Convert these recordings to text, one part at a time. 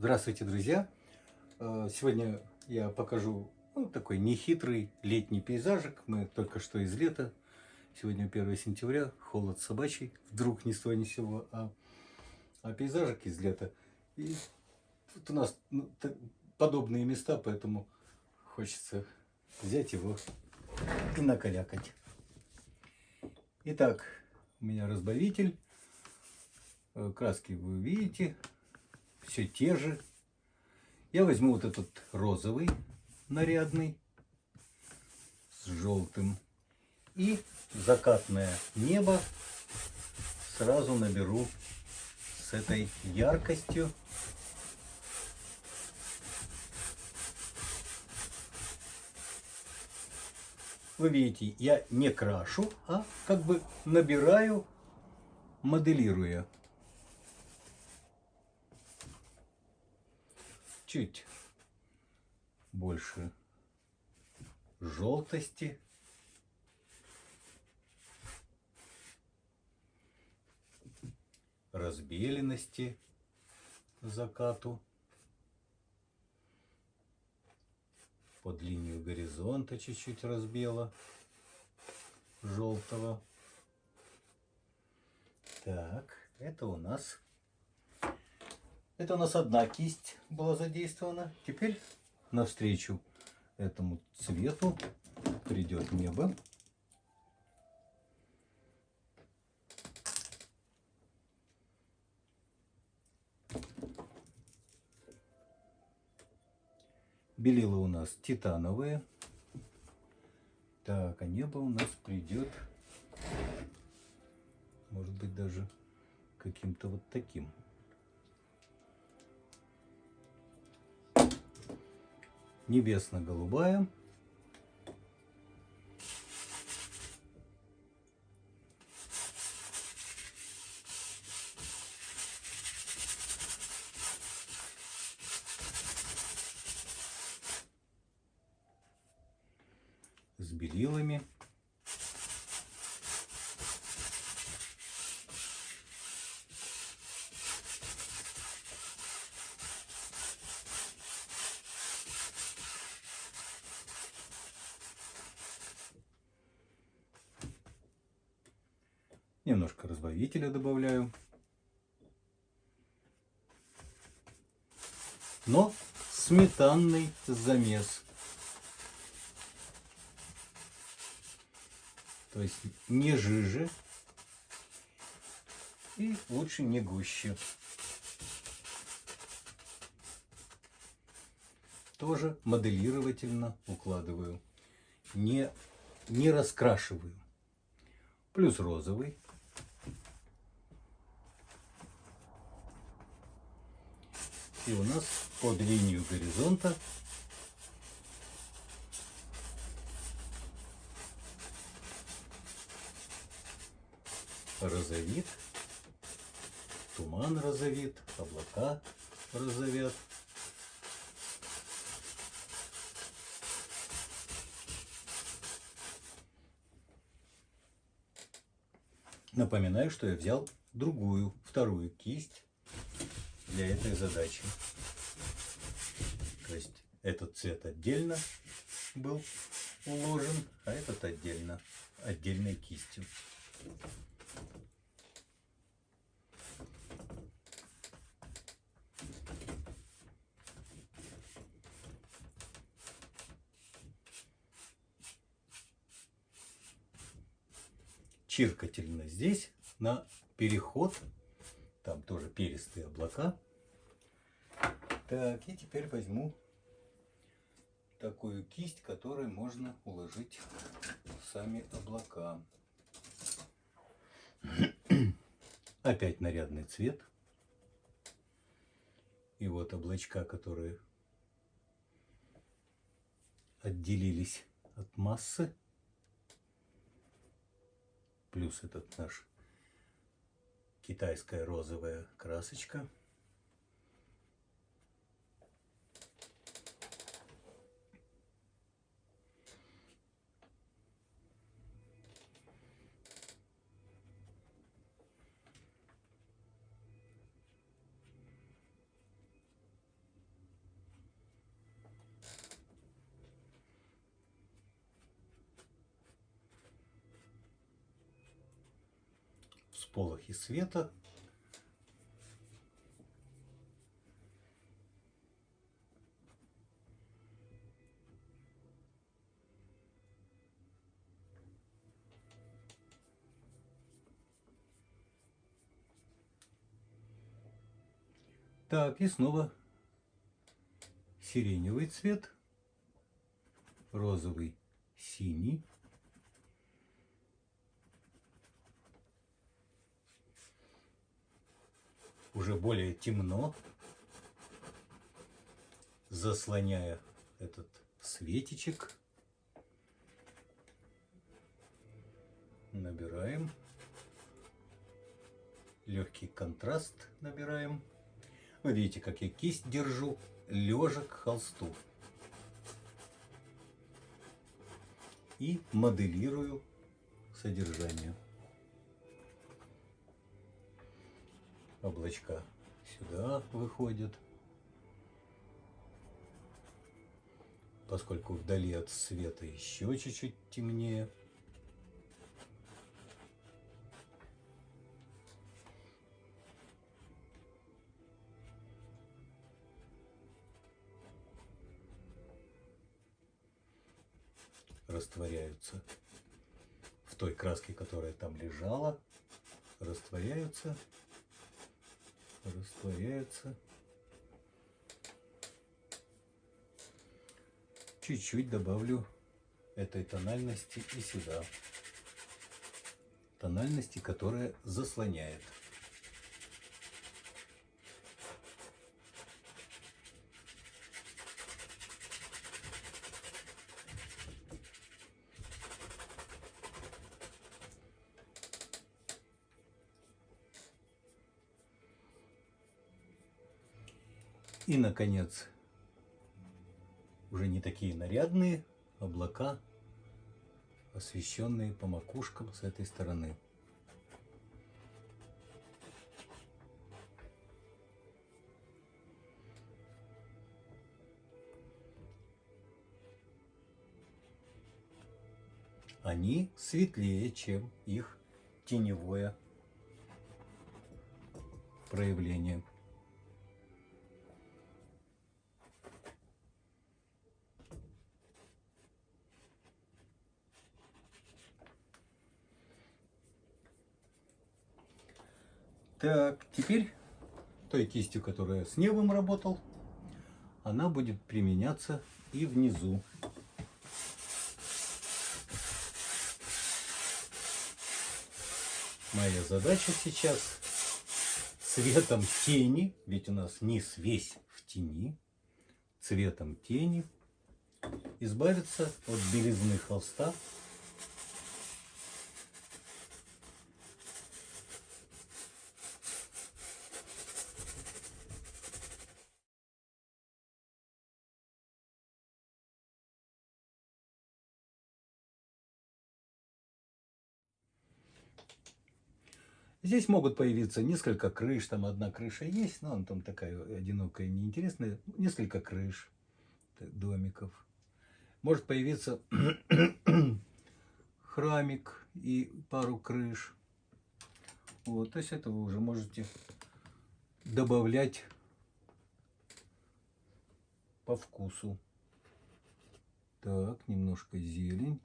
Здравствуйте, друзья! Э, Сегодня я покажу ну, такой нехитрый летний пейзажик. Мы только что из лета. Сегодня 1 сентября, холод собачий. Вдруг ни с того ни сего, а, а пейзажик из лета. И тут у нас ну, подобные места, поэтому хочется взять его и накалякать. Итак, у меня разбавитель. Э, Краски вы видите. Все те же. Я возьму вот этот розовый, нарядный, с желтым. И закатное небо сразу наберу с этой яркостью. Вы видите, я не крашу, а как бы набираю, моделируя. Чуть больше желтости. разбеленности закату под линию горизонта чуть-чуть разбела желтого так это у нас это у нас одна кисть была задействована теперь навстречу этому цвету придет небо Белила у нас титановые. Так, а небо у нас придет, может быть, даже каким-то вот таким. Небесно-голубая. с белилами. Немножко разбавителя добавляю. Но сметанный замес. То есть не жиже и лучше не гуще. Тоже моделировательно укладываю. Не, не раскрашиваю. Плюс розовый. И у нас под линию горизонта розовит, туман розовит, облака розовят. Напоминаю, что я взял другую, вторую кисть для этой задачи. То есть этот цвет отдельно был уложен, а этот отдельно, отдельной кистью. чиркательно здесь на переход. Там тоже перистые облака. Так, и теперь возьму такую кисть, которой можно уложить сами облака. Опять нарядный цвет. И вот облачка, которые отделились от массы плюс этот наш китайская розовая красочка. Всполохи света. Так, и снова сиреневый цвет, розовый, синий. Уже более темно, заслоняя этот светичек. Набираем. Легкий контраст набираем. Вы видите, как я кисть держу, лежа к холсту. И моделирую содержание. Облачка сюда выходят. Поскольку вдали от света еще чуть-чуть темнее. растворяются в той краске, которая там лежала, растворяются, растворяются. Чуть-чуть добавлю этой тональности и сюда. Тональности, которая заслоняет. И, наконец, уже не такие нарядные облака, освещенные по макушкам с этой стороны. Они светлее, чем их теневое проявление. Так, теперь той кистью, которая с небом работал, она будет применяться и внизу. Моя задача сейчас цветом тени, ведь у нас низ весь в тени, цветом тени избавиться от белизны холста Здесь могут появиться несколько крыш, там одна крыша есть, но она там такая одинокая, неинтересная, несколько крыш, домиков. Может появиться храмик и пару крыш. Вот, то есть это вы уже можете добавлять по вкусу. Так, немножко зелень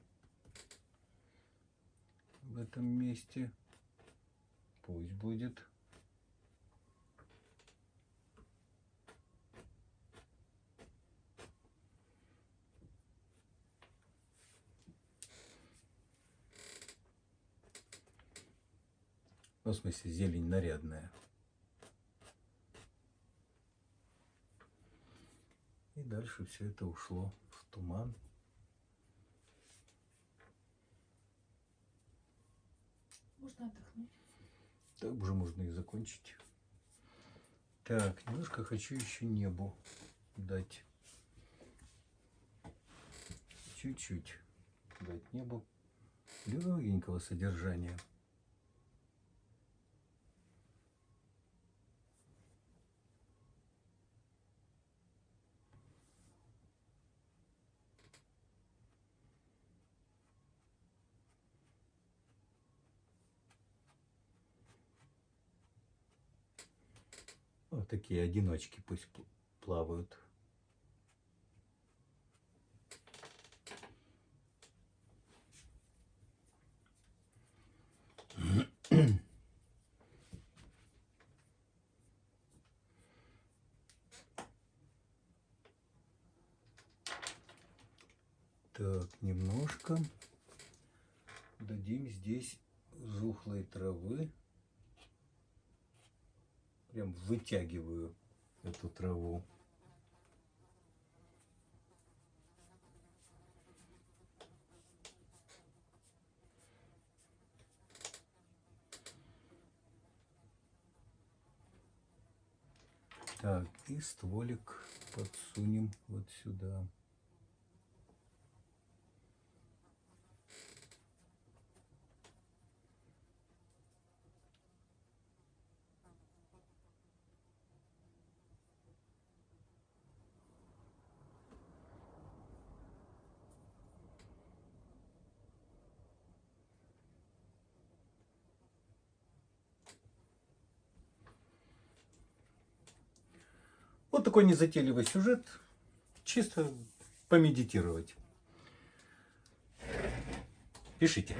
в этом месте. Пусть будет. Ну, в смысле, зелень нарядная. И дальше все это ушло в туман. Можно отдохнуть. Так уже можно и закончить. Так, немножко хочу еще небу дать. Чуть-чуть дать небу легенького содержания. Вот такие одиночки пусть пл- плавают. Так, немножко дадим здесь жухлой травы. Прям вытягиваю эту траву. Так, и стволик подсунем вот сюда. Вот такой незатейливый сюжет. Чисто помедитировать. Пишите.